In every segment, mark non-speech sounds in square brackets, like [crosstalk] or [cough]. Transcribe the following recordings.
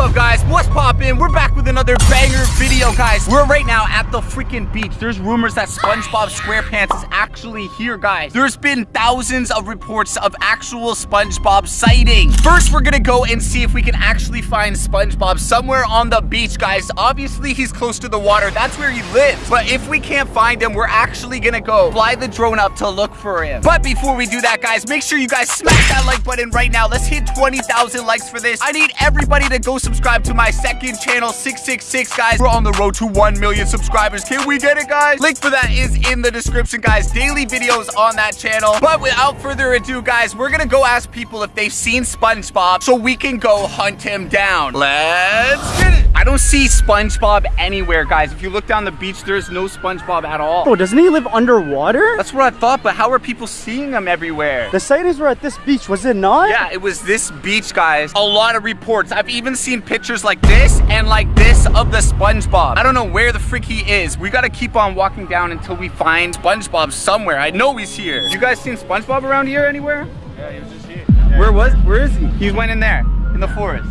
up, guys? What's poppin'? We're back with another banger video, guys. We're right now at the freaking beach. There's rumors that SpongeBob SquarePants is actually here, guys. There's been thousands of reports of actual SpongeBob sightings. First, we're gonna go and see if we can actually find SpongeBob somewhere on the beach, guys. Obviously, he's close to the water. That's where he lives. But if we can't find him, we're actually gonna go fly the drone up to look for him. But before we do that, guys, make sure you guys smash that like button right now. Let's hit 20,000 likes for this. I need everybody to go subscribe to my second channel, 666, guys. We're on the road to 1 million subscribers. Can we get it, guys? Link for that is in the description, guys. Daily videos on that channel. But without further ado, guys, we're gonna go ask people if they've seen SpongeBob so we can go hunt him down. Let's get it. I don't see SpongeBob anywhere, guys. If you look down the beach, there's no SpongeBob at all. Bro, doesn't he live underwater? That's what I thought, but how are people seeing him everywhere? The sightings were at this beach, was it not? Yeah, it was this beach, guys. A lot of reports. I've even seen pictures like this and like this of the SpongeBob. I don't know where the frick he is. We gotta keep on walking down until we find SpongeBob somewhere. I know he's here. You guys seen SpongeBob around here anywhere? Yeah, he was just here. Where was, where is he? He went in there, in the forest.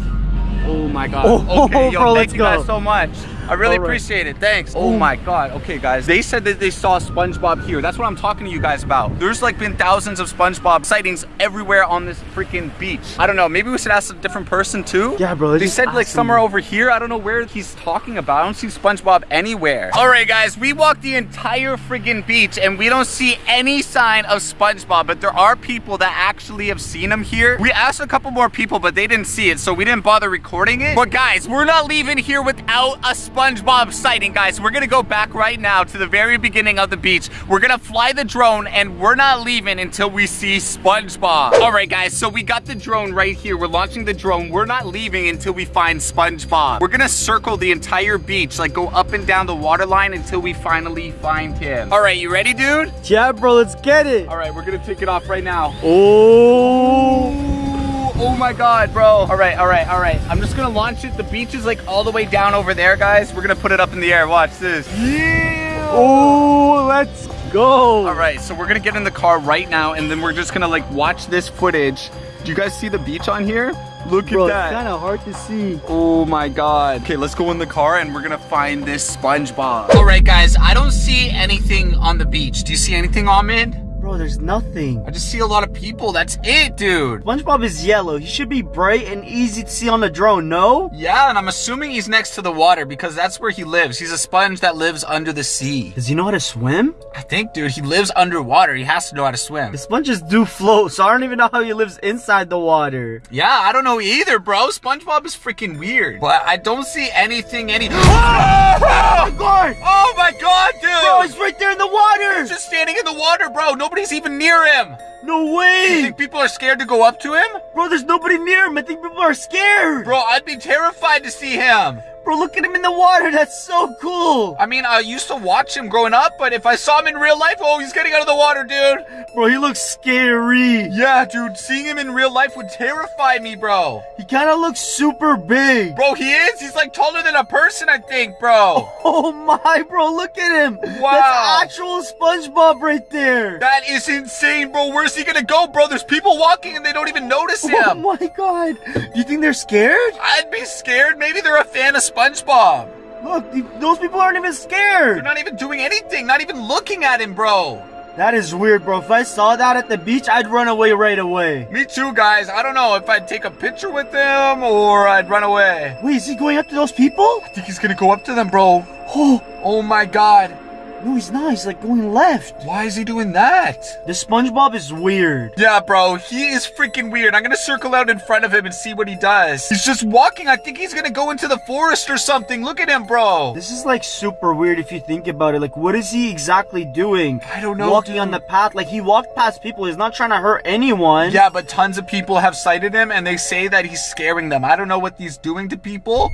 Oh Oh my God. Oh, okay, oh, yo, bro, thank you guys go. so much. I really All right. appreciate it. Thanks. Oh. oh my God. Okay, guys. They said that they saw SpongeBob here. That's what I'm talking to you guys about. There's like been thousands of SpongeBob sightings everywhere on this freaking beach. I don't know. Maybe we should ask a different person too. Yeah, bro, They said like somewhere over here. I don't know where he's talking about. I don't see SpongeBob anywhere. All right, guys. We walked the entire freaking beach and we don't see any sign of SpongeBob, but there are people that actually have seen him here. We asked a couple more people, but they didn't see it, so we didn't bother recording it. But guys, we're not leaving here without a SpongeBob sighting, guys. We're gonna go back right now to the very beginning of the beach. We're gonna fly the drone and we're not leaving until we see SpongeBob. All right, guys, so we got the drone right here. We're launching the drone. We're not leaving until we find SpongeBob. We're gonna circle the entire beach, like go up and down the water line until we finally find him. All right, you ready, dude? Yeah, bro, let's get it. All right, we're gonna take it off right now. Oh. Ooh, oh my god, bro. All right, all right, all right. I'm just gonna launch it. The beach is like all the way down over there, guys. We're gonna put it up in the air. Watch this. Yeah. Oh, let's go. All right, so we're gonna get in the car right now, and then we're just gonna like watch this footage. Do you guys see the beach on here? Look Bro, at that. it's kind of hard to see. Oh my god. Okay, let's go in the car and we're gonna find this SpongeBob. All right, guys, I don't see anything on the beach. Do you see anything, Ahmed? There's nothing. I just see a lot of people. That's it, dude. SpongeBob is yellow. He should be bright and easy to see on the drone, no? Yeah, and I'm assuming he's next to the water because that's where he lives. He's a sponge that lives under the sea. Does he know how to swim? I think, dude, he lives underwater. He has to know how to swim. The sponges do float, so I don't even know how he lives inside the water. Yeah, I don't know either, bro. SpongeBob is freaking weird. But I don't see anything any- [gasps] Oh, my God! oh my god, dude! Bro, he's right there in the water! He's just standing in the water, bro. Nobody's even near him. No way! You think people are scared to go up to him? Bro, there's nobody near him. I think people are scared. Bro, I'd be terrified to see him. Bro, look at him in the water. That's so cool. I mean, I used to watch him growing up, but if I saw him in real life, oh, he's getting out of the water, dude. Bro, he looks scary. Yeah, dude, seeing him in real life would terrify me, bro. He kind of looks super big. Bro, he is. He's like taller than a person, I think, bro. [laughs] Oh my, bro, look at him. Wow. That's actual SpongeBob right there. That is insane, bro. Where's he gonna go, bro? There's people walking and they don't even notice [laughs] oh him. Oh my god. Do you think they're scared? I'd be scared. Maybe they're a fan of SpongeBob. Look, those people aren't even scared. They're not even doing anything, not even looking at him, bro. That is weird, bro. If I saw that at the beach, I'd run away right away. Me too, guys. I don't know if I'd take a picture with them or I'd run away. Wait, is he going up to those people? I think he's gonna go up to them, bro. [gasps] Oh, Oh my god. No, he's not. He's like going left. Why is he doing that? The SpongeBob is weird. Yeah, bro, he is freaking weird. I'm gonna circle out in front of him and see what he does. He's just walking. I think he's gonna go into the forest or something. Look at him, bro. This is like super weird if you think about it. Like, what is he exactly doing? I don't know, Walking dude. on the path. Like, he walked past people. He's not trying to hurt anyone. Yeah, but tons of people have sighted him and they say that he's scaring them. I don't know what he's doing to people.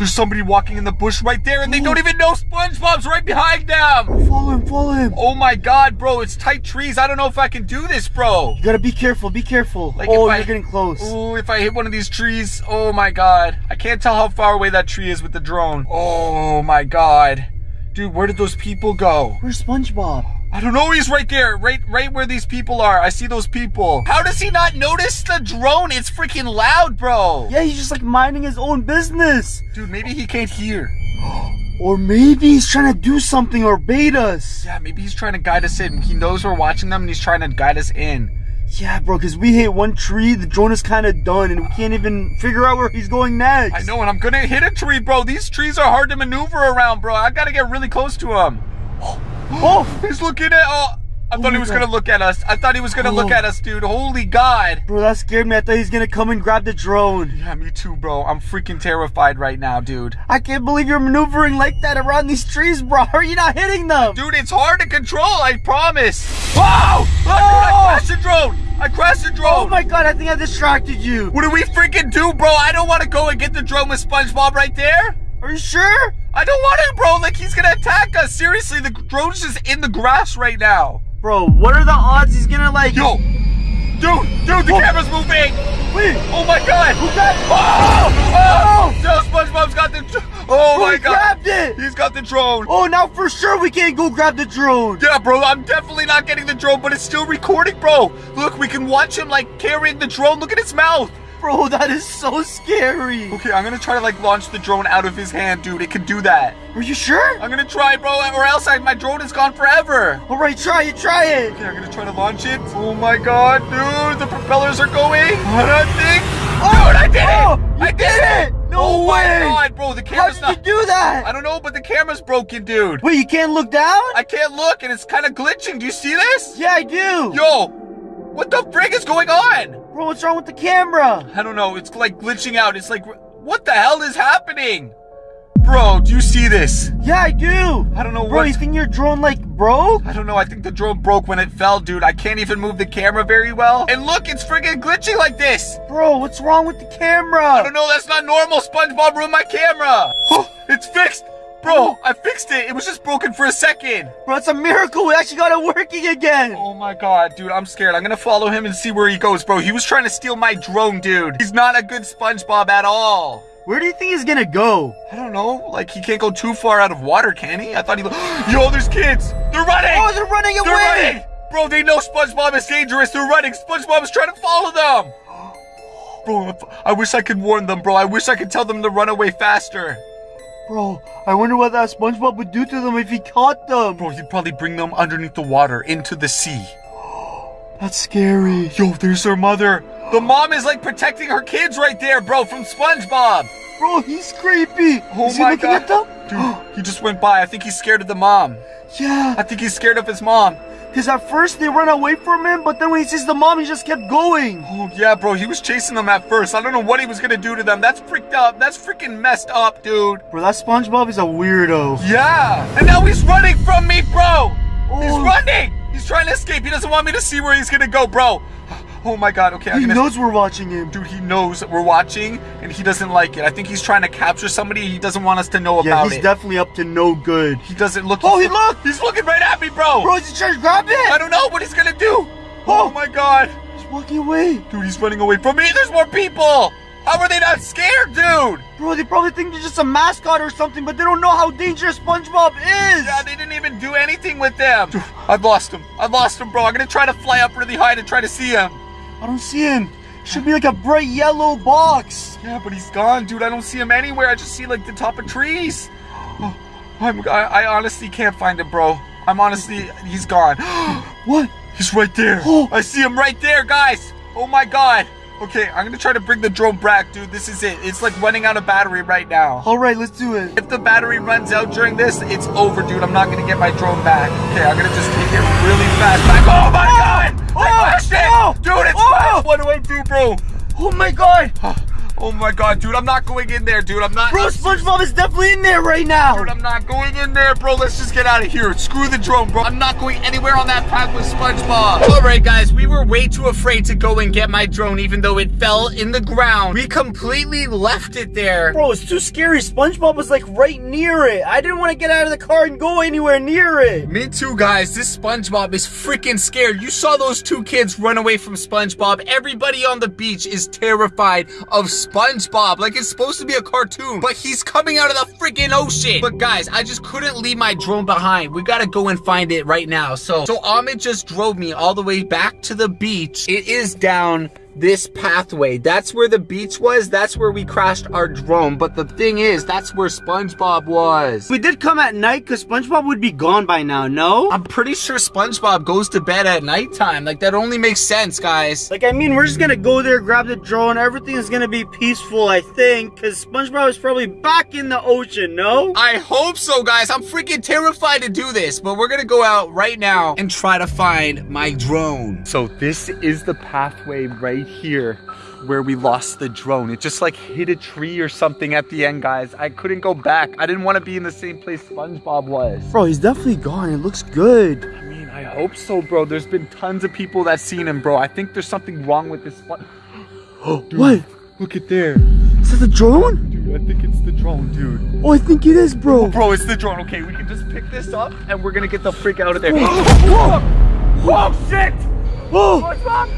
There's somebody walking in the bush right there and they don't even know SpongeBob's right behind them. Follow him, follow him. Oh my god, bro, it's tight trees. I don't know if I can do this, bro. You gotta be careful, be careful. Like, oh, I- you're getting close. Ooh, if I hit one of these trees, oh my god. I can't tell how far away that tree is with the drone. Oh my god. Dude, where did those people go? Where's SpongeBob? I don't know. He's right there, right, right where these people are. I see those people. How does he not notice the drone? It's freaking loud, bro. Yeah, he's just like minding his own business. Dude, maybe he can't hear. [gasps] Or maybe he's trying to do something or bait us. Yeah, maybe he's trying to guide us in. He knows we're watching them and he's trying to guide us in. Yeah, bro, because we hit one tree, the drone is kind of done, and we can't even figure out where he's going next. I know, and I'm gonna hit a tree, bro. These trees are hard to maneuver around, bro. I gotta get really close to him. [gasps] [gasps] Oh, He's looking at. Oh, I Oh thought he was oh God. gonna look at us. I thought he was gonna look Oh. at us, dude. Holy God. bro, that scared me. I thought he's gonna come and grab the drone. Yeah, me too, bro. I'm freaking terrified right now, dude. I can't believe you're maneuvering like that around these trees, bro. How are you not hitting them? Dude, it's hard to control. I promise. Whoa! Oh, I Oh! crashed the drone. I crashed the drone. Oh my god, I think I distracted you. What do we freaking do, bro? I don't want to go and get the drone with SpongeBob right there. Are you sure? I don't want to, bro. Like he's gonna attack us. Seriously, the drone's just in the grass right now. Bro, what are the odds he's gonna like... Yo, dude, dude, the Oh. camera's moving. Wait, Oh my god. who got... Oh, oh, oh. no, SpongeBob's got the. Oh Bro, my god, grabbed it! he's got the drone. Oh, now for sure we can't go grab the drone. Yeah, bro, I'm definitely not getting the drone, but it's still recording, bro. Look, we can watch him like carrying the drone. Look at his mouth. Bro, that is so scary. Okay, I'm gonna try to like launch the drone out of his hand, dude. It can do that. Are you sure? I'm gonna try, bro, or else I, my drone is gone forever. All right, try it, try it. Okay, I'm gonna try to launch it. Oh my god, dude, the propellers are going. What I think. Oh, dude, I did oh, it! I did it! No oh way! my god, bro, the How camera's did not. you do that? I don't know, but the camera's broken, dude. Wait, you can't look down? I can't look, and it's kind of glitching. Do you see this? yeah, I do. Yo, what the frig is going on? Bro, what's wrong with the camera? I don't know. It's like glitching out. It's like, what the hell is happening? Bro, do you see this? Yeah, I do. I don't know Bro, what. you think your drone like broke? I don't know. I think the drone broke when it fell, dude. I can't even move the camera very well. And look, it's friggin' glitching like this. Bro, what's wrong with the camera? I don't know. That's not normal. SpongeBob ruined my camera. [laughs] Oh. Bro, I fixed it. It was just broken for a second. Bro, it's a miracle. We actually got it working again. Oh my god, dude, I'm scared. I'm gonna follow him and see where he goes, bro. He was trying to steal my drone, dude. He's not a good SpongeBob at all. Where do you think he's gonna go? I don't know. Like, he can't go too far out of water, can he? I thought he. [gasps] Yo, there's kids. They're running. Oh, they're running away. They're running. Bro, they know SpongeBob is dangerous. They're running. SpongeBob is trying to follow them. [gasps] Bro, I wish I could warn them, bro. I wish I could tell them to run away faster. Bro, I wonder what that SpongeBob would do to them if he caught them. Bro, he'd probably bring them underneath the water into the sea. [gasps] That's scary. Yo, there's their mother. The mom is like protecting her kids right there, bro, from SpongeBob. Bro, he's creepy. Oh Is he my looking god. at them? Dude, he just went by. I think he's scared of the mom. [gasps] Yeah. I think he's scared of his mom. Because at first they ran away from him, but then when he sees the mom, he just kept going. Oh, yeah, bro. He was chasing them at first. I don't know what he was gonna do to them. That's freaked up. That's freaking messed up, dude. Bro, that SpongeBob is a weirdo. Yeah. And now he's running from me, bro. He's Oh. running. He's trying to escape. He doesn't want me to see where he's gonna go, bro. Oh my god. Okay, I'm He knows we're watching him. Dude, he knows that we're watching, and he doesn't like it. I think he's trying to capture somebody. He doesn't want us to know Yeah, about he's it. definitely up to no good. he doesn't look. Oh, he looked! He's looking right at me, bro. Bro, is he trying to grab I don't know what he's gonna do. Oh. Oh my god. He's walking away. Dude, he's running away from me. There's more people. How are they not scared, dude? Bro, they probably think you're just a mascot or something, but they don't know how dangerous SpongeBob is. Yeah, they didn't even do anything with them. Dude, I've lost him. I've lost him, bro. I'm gonna try to fly up really high to try to see him. I don't see him. Should be like a bright yellow box. Yeah, but he's gone, dude. I don't see him anywhere. I just see like the top of trees. Oh, [gasps] I'm, I, I honestly can't find him, bro. I'm honestly, he's gone. [gasps] What? he's right there. [gasps] Oh. I see him right there, guys. Oh my god. Okay, I'm gonna try to bring the drone back, dude. This is it. It's like running out of battery right now. All right, let's do it. If the battery runs out during this, it's over, dude. I'm not gonna get my drone back. Okay, I'm gonna just take it really fast back. Oh my god! I Oh! crashed it! Oh! Dude, it's Oh! What do I do, bro? Oh my god. Oh my god, dude, I'm not going in there, dude. I'm not. Bro, SpongeBob is definitely in there right now. Dude, I'm not going in there, bro. Let's just get out of here. Screw the drone, bro. I'm not going anywhere on that path with SpongeBob. All right, guys, we were way too afraid to go and get my drone, even though it fell in the ground. We completely left it there. Bro, it's too scary. SpongeBob was like right near it. I didn't want to get out of the car and go anywhere near it. Me too, guys. This SpongeBob is freaking scared. You saw those two kids run away from SpongeBob. Everybody on the beach is terrified of SpongeBob. SpongeBob. Like it's supposed to be a cartoon, but he's coming out of the freaking ocean. But guys, I just couldn't leave my drone behind. We gotta go and find it right now. So, so Ahmed just drove me all the way back to the beach. It is down this pathway. That's where the beach was. That's where we crashed our drone. But the thing is, that's where SpongeBob was. We did come at night because SpongeBob would be gone by now, no? I'm pretty sure SpongeBob goes to bed at nighttime. Like that only makes sense, guys. Like, I mean, we're just gonna go there, grab the drone, everything is gonna be peaceful, I think, because SpongeBob is probably back in the ocean, no? I hope so, guys. I'm freaking terrified to do this, but we're gonna go out right now and try to find my drone. So this is the pathway right here where we lost the drone. It just like hit a tree or something at the end, guys. I couldn't go back. I didn't want to be in the same place SpongeBob was. Bro, he's definitely gone. It looks good. I mean, I hope so, bro. There's been tons of people that seen him, bro. I think there's something wrong with this. Oh, [gasps] what? Look at there. Is that the drone? Dude, I think it's the drone, dude. Oh, I think it is, bro. Bro, it's the drone. Okay, we can just pick this up and we're gonna get the freak out of there. [gasps] [gasps] Whoa! Oh, shit! Oh! SpongeBob!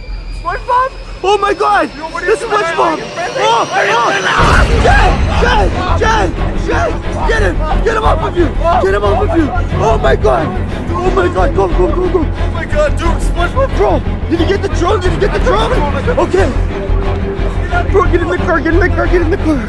SpongeBob! Oh my god! what This doing? SpongeBob! Oh! Oh. oh. Jay! Jay! Jay! Jay! Get him! Get him off of you! Get him off of you! Oh my god! Oh my god! Go, go, go, go! Oh my god, dude, SpongeBob! Bro! Did you get the drone? Did you get the drone? Okay! Bro, get in the car! Get in the car! Get in the car!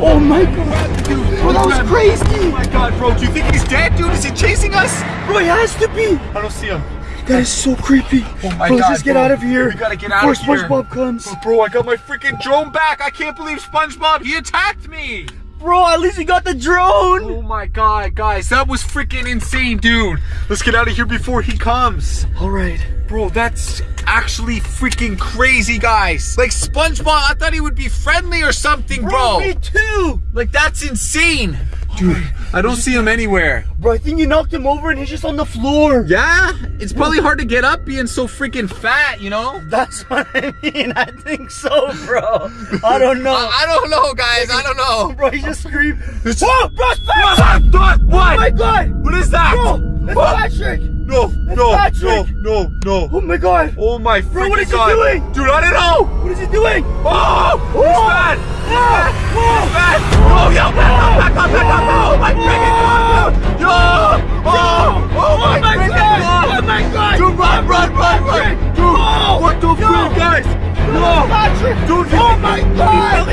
Oh my god! Bro, that was crazy! Oh my god, bro, do you think he's dead, dude? Is he chasing us? Bro, he has to be! I don't see him. That is so creepy. Oh my bro, God, let's just get bro. out of here. We gotta get out before of here. SpongeBob comes. Oh, bro, I got my freaking drone back. I can't believe SpongeBob, he attacked me. Bro, at least we got the drone. Oh my god, guys, that was freaking insane, dude. Let's get out of here before he comes. All right. Bro, that's actually freaking crazy, guys. Like SpongeBob, I thought he would be friendly or something, bro. me too. Like that's insane. Dude, I don't see him anywhere. Bro, I think you knocked him over and he's just on the floor. Yeah? It's probably hard to get up being so freaking fat, you know? That's [laughs] what I mean. I think so, bro. I don't know. I, I don't know, guys. I don't know. bro, he just screamed. Whoa, bro, it's What? Patrick! What? Oh my god! What is that? Bro, it's? Patrick! No, no, Patrick! no, no, no. Oh my god! Oh my freaking what is he doing? Dude, I don't know. What is he doing? Oh, he's Whoa! bad. Whoa! He's bad. Oh, yo, back up, back up, back up. Oh my freaking god. Ah! Oh, yo. Oh, oh my my freaking God. god. Oh my god! Dude, run, run, run, run. Dude, Oh, what the freak, guys? Oh, Patrick! Dude, oh my god!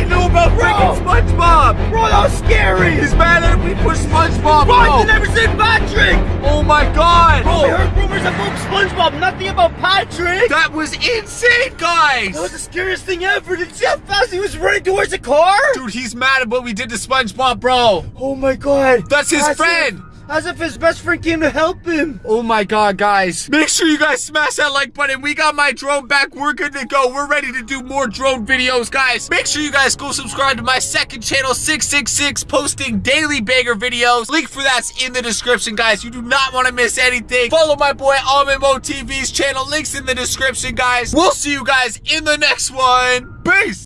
Scary! He's mad that we pushed SpongeBob. Bro, I out. never seen Patrick! Oh my god. Bro, we heard rumors about SpongeBob, nothing about Patrick! That was insane, guys. That was the scariest thing ever! Did you see how fast he was running towards the car? Dude, he's mad at what we did to SpongeBob, bro. Oh my god! That's his friend. As if his best friend came to help him! Oh my god, guys. Make sure you guys smash that like button. We got my drone back. We're good to go. We're ready to do more drone videos, guys. Make sure you guys go subscribe to my second channel, 666, posting daily banger videos. Link for that's in the description, guys. You do not want to miss anything. Follow my boy Almond Mo TV's channel. Links in the description, guys. We'll see you guys in the next one. Peace.